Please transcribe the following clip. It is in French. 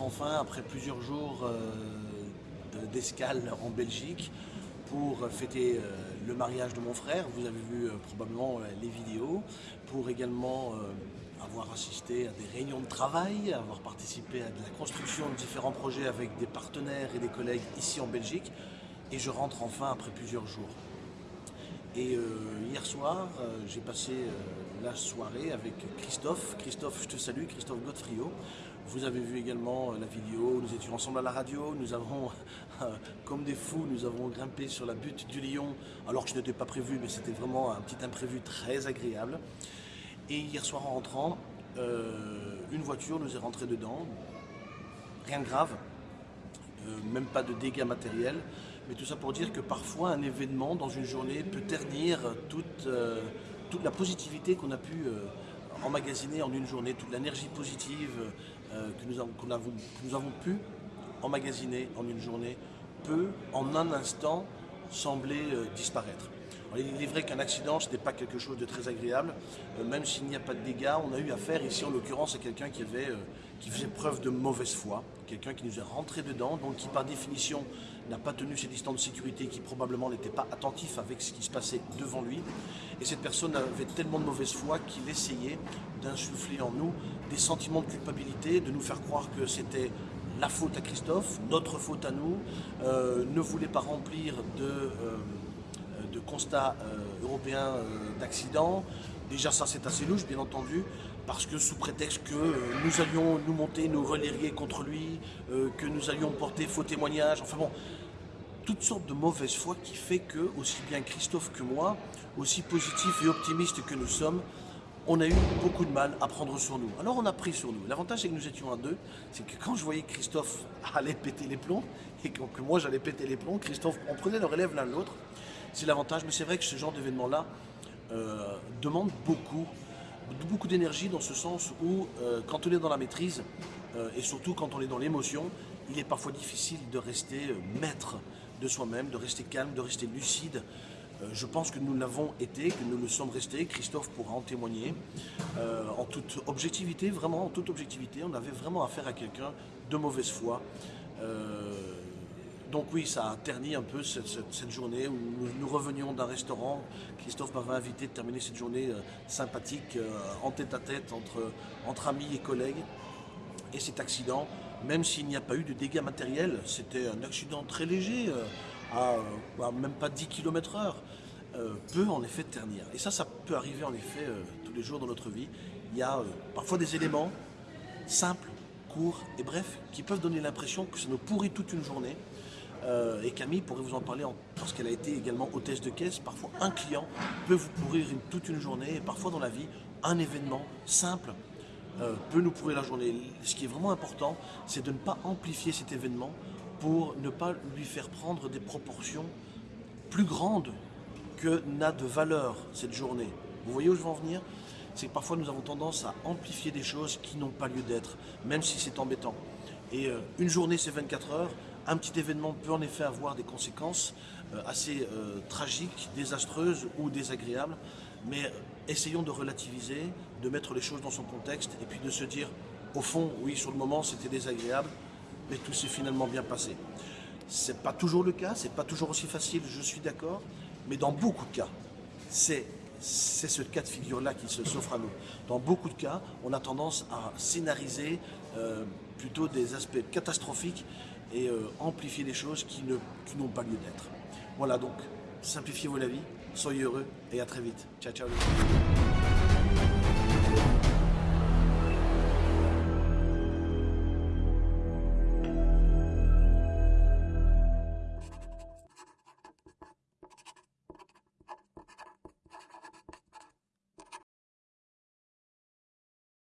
enfin, après plusieurs jours euh, d'escale en Belgique, pour fêter euh, le mariage de mon frère. Vous avez vu euh, probablement les vidéos. Pour également avoir assisté à des réunions de travail, avoir participé à la construction de différents projets avec des partenaires et des collègues ici en Belgique. Et je rentre enfin après plusieurs jours. Et hier soir, j'ai passé la soirée avec Christophe. Christophe, je te salue, Christophe Godfrio. Vous avez vu également la vidéo, nous étions ensemble à la radio, nous avons, comme des fous, nous avons grimpé sur la butte du lion, alors que je n'étais pas prévu, mais c'était vraiment un petit imprévu très agréable. Et hier soir en rentrant, euh, une voiture nous est rentrée dedans, rien de grave, euh, même pas de dégâts matériels, mais tout ça pour dire que parfois un événement dans une journée peut ternir toute... Euh, la positivité qu'on a pu euh, emmagasiner en une journée, toute l'énergie positive euh, que, nous avons, pu emmagasiner en une journée peut en un instant sembler disparaître. Il est vrai qu'un accident, ce n'est pas quelque chose de très agréable, même s'il n'y a pas de dégâts. On a eu affaire ici, en l'occurrence, à quelqu'un qui, qui faisait preuve de mauvaise foi, quelqu'un qui nous est rentré dedans, donc qui par définition n'a pas tenu ses distances de sécurité, qui probablement n'était pas attentif avec ce qui se passait devant lui. Et cette personne avait tellement de mauvaise foi qu'il essayait d'insuffler en nous des sentiments de culpabilité, de nous faire croire que c'était la faute à Christophe, notre faute à nous, euh, ne voulait pas remplir de, euh, de constats euh, européens d'accidents. Déjà ça c'est assez louche bien entendu, parce que sous prétexte que nous allions nous monter, nous relérier contre lui, que nous allions porter faux témoignages, enfin bon, toutes sortes de mauvaise foi qui fait que, aussi bien Christophe que moi, aussi positifs et optimistes que nous sommes, on a eu beaucoup de mal à prendre sur nous. Alors on a pris sur nous. L'avantage c'est que nous étions à deux, c'est que quand je voyais Christophe aller péter les plombs, et que, moi j'allais péter les plombs, Christophe, on prenait le relève l'un l'autre. C'est l'avantage, mais c'est vrai que ce genre d'événement-là euh, demande beaucoup, beaucoup d'énergie dans ce sens où euh, quand on est dans la maîtrise, euh, et surtout quand on est dans l'émotion, il est parfois difficile de rester maître de soi-même, de rester calme, de rester lucide. Je pense que nous l'avons été, que nous le sommes restés, Christophe pourra en témoigner, en toute objectivité, vraiment en toute objectivité, on avait vraiment affaire à quelqu'un de mauvaise foi. Euh, donc oui, ça a terni un peu cette, journée où nous, revenions d'un restaurant. Christophe m'avait invité de terminer cette journée sympathique, en tête à tête, entre, amis et collègues. Et cet accident même s'il n'y a pas eu de dégâts matériels, c'était un accident très léger, euh, à, même pas 10 km heure, euh, peut en effet ternir. Et ça, ça peut arriver en effet euh, tous les jours dans notre vie. Il y a parfois des éléments simples, courts et brefs, qui peuvent donner l'impression que ça nous pourrit toute une journée. Et Camille pourrait vous en parler parce qu'elle a été également hôtesse de caisse. Parfois, un client peut vous pourrir toute une journée et parfois dans la vie, un événement simple euh, peut nous pourrir la journée. Ce qui est vraiment important, c'est de ne pas amplifier cet événement pour ne pas lui faire prendre des proportions plus grandes que n'a de valeur cette journée. Vous voyez où je veux en venir? C'est que parfois nous avons tendance à amplifier des choses qui n'ont pas lieu d'être, même si c'est embêtant. Et euh, une journée c'est 24 heures, un petit événement peut en effet avoir des conséquences euh, assez tragiques, désastreuses ou désagréables mais essayons de relativiser, de mettre les choses dans son contexte et puis de se dire, au fond, oui, sur le moment, c'était désagréable, mais tout s'est finalement bien passé. Ce n'est pas toujours le cas, c'est pas toujours aussi facile, je suis d'accord, mais dans beaucoup de cas, c'est ce cas de figure-là qui s'offre à nous. Dans beaucoup de cas, on a tendance à scénariser euh, plutôt des aspects catastrophiques et euh, amplifier des choses qui n'ont pas lieu d'être. Voilà donc, simplifiez-vous la vie, soyez heureux et à très vite. Ciao, ciao.